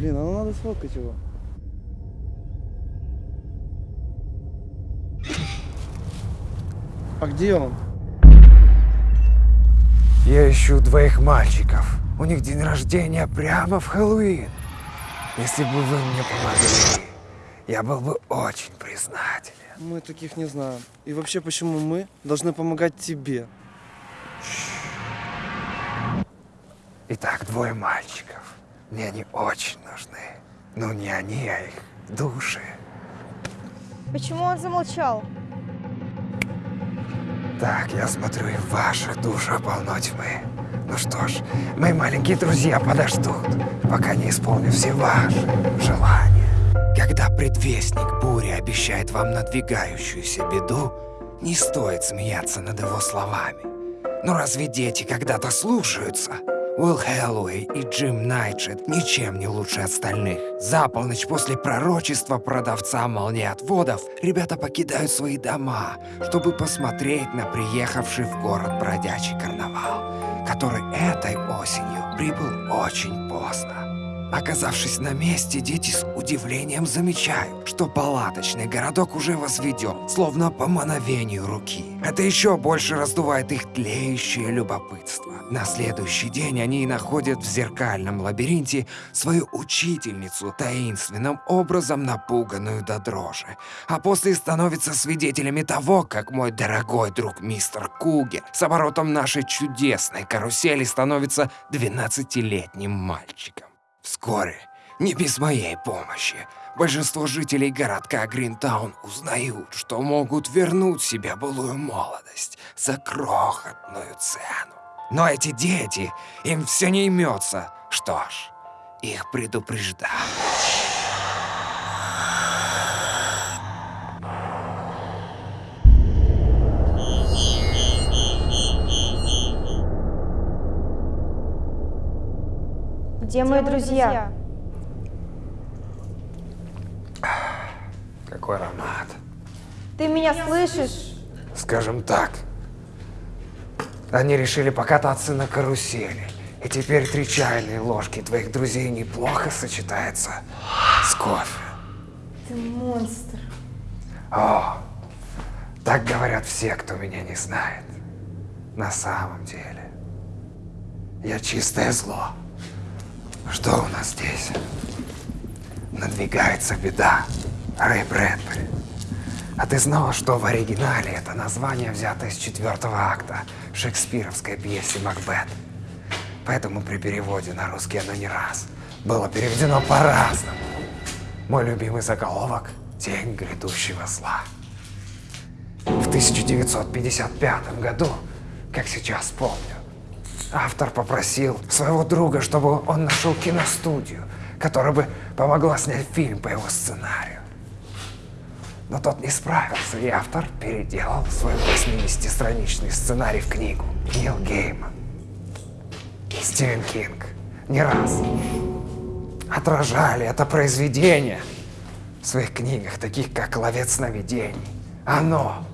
Блин, а ну надо сфоткать его. А где он? Я ищу двоих мальчиков. У них день рождения прямо в Хэллоуин. Если бы вы мне помогли, я был бы очень признателен. Мы таких не знаем. И вообще, почему мы должны помогать тебе? Итак, двое мальчиков. Мне они очень нужны. Ну, не они, а их души. Почему он замолчал? Так, я смотрю, и в ваших душах полно тьмы. Ну что ж, мои маленькие друзья подождут, пока не исполню все ваши желания. Когда предвестник бури обещает вам надвигающуюся беду, не стоит смеяться над его словами. Но разве дети когда-то слушаются? Уилл Хэллоуэй и Джим Найтшет ничем не лучше остальных. За полночь после пророчества продавца молниеотводов ребята покидают свои дома, чтобы посмотреть на приехавший в город бродячий карнавал, который этой осенью прибыл очень поздно. Оказавшись на месте, дети с удивлением замечают, что палаточный городок уже возведен, словно по мановению руки. Это еще больше раздувает их тлеющее любопытство. На следующий день они находят в зеркальном лабиринте свою учительницу, таинственным образом напуганную до дрожи. А после становятся свидетелями того, как мой дорогой друг мистер Кугер с оборотом нашей чудесной карусели становится 12-летним мальчиком. Вскоре, не без моей помощи, большинство жителей городка Гринтаун узнают, что могут вернуть себе былую молодость за крохотную цену. Но эти дети, им все не имется. Что ж, их предупреждаю. Где мои друзья? Какой аромат. Ты меня слышишь? Скажем так, они решили покататься на карусели. И теперь три чайные ложки твоих друзей неплохо сочетается с кофе. Ты монстр. О, так говорят все, кто меня не знает. На самом деле, я чистое зло. Что у нас здесь? Надвигается беда. Рэй Брэдбери. А ты знала, что в оригинале это название взято из четвертого акта шекспировской пьесы «Макбет»? Поэтому при переводе на русский оно не раз было переведено по-разному. Мой любимый заголовок – «Тень грядущего зла». В 1955 году, как сейчас помню, автор попросил своего друга, чтобы он нашел киностудию, которая бы помогла снять фильм по его сценарию. Но тот не справился, и автор переделал свой 80-страничный сценарий в книгу. Нил Гейман. Стивен Кинг не раз отражали это произведение в своих книгах, таких как «Ловец сновидений», «Оно»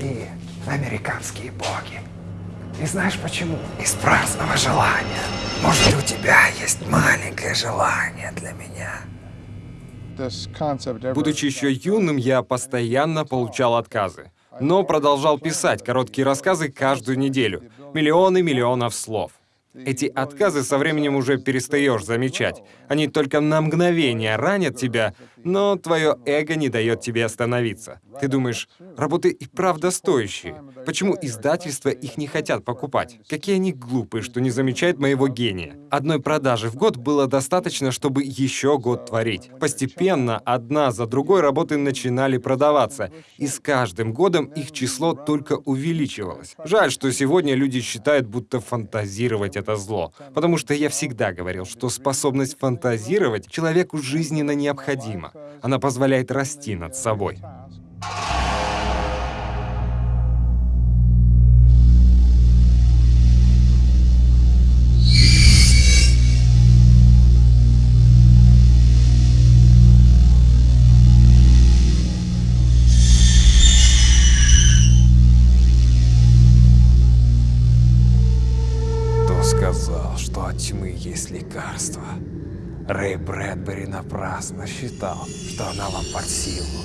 и «Американские боги». И знаешь почему? Из праздного желания. Может, у тебя есть маленькое желание для меня? Будучи еще юным, я постоянно получал отказы. Но продолжал писать короткие рассказы каждую неделю. Миллионы миллионов слов. Эти отказы со временем уже перестаешь замечать. Они только на мгновение ранят тебя, но твое эго не дает тебе остановиться. Ты думаешь, работы и правда стоящие. Почему издательства их не хотят покупать? Какие они глупые, что не замечают моего гения. Одной продажи в год было достаточно, чтобы еще год творить. Постепенно, одна за другой работы начинали продаваться, и с каждым годом их число только увеличивалось. Жаль, что сегодня люди считают, будто фантазировать — это зло. Потому что я всегда говорил, что способность фантазировать человеку жизненно необходима. Она позволяет расти над собой. Сказал, что от тьмы есть лекарство? Рэй Брэдбери напрасно считал, что она вам под силу.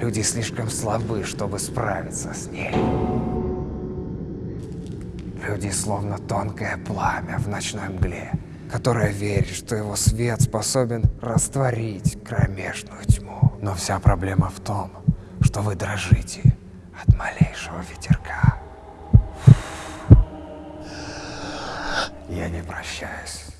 Люди слишком слабы, чтобы справиться с ней. Люди словно тонкое пламя в ночной мгле, которое верит, что его свет способен растворить кромешную тьму. Но вся проблема в том, что вы дрожите от малейшего ветерка. Я не прощаюсь.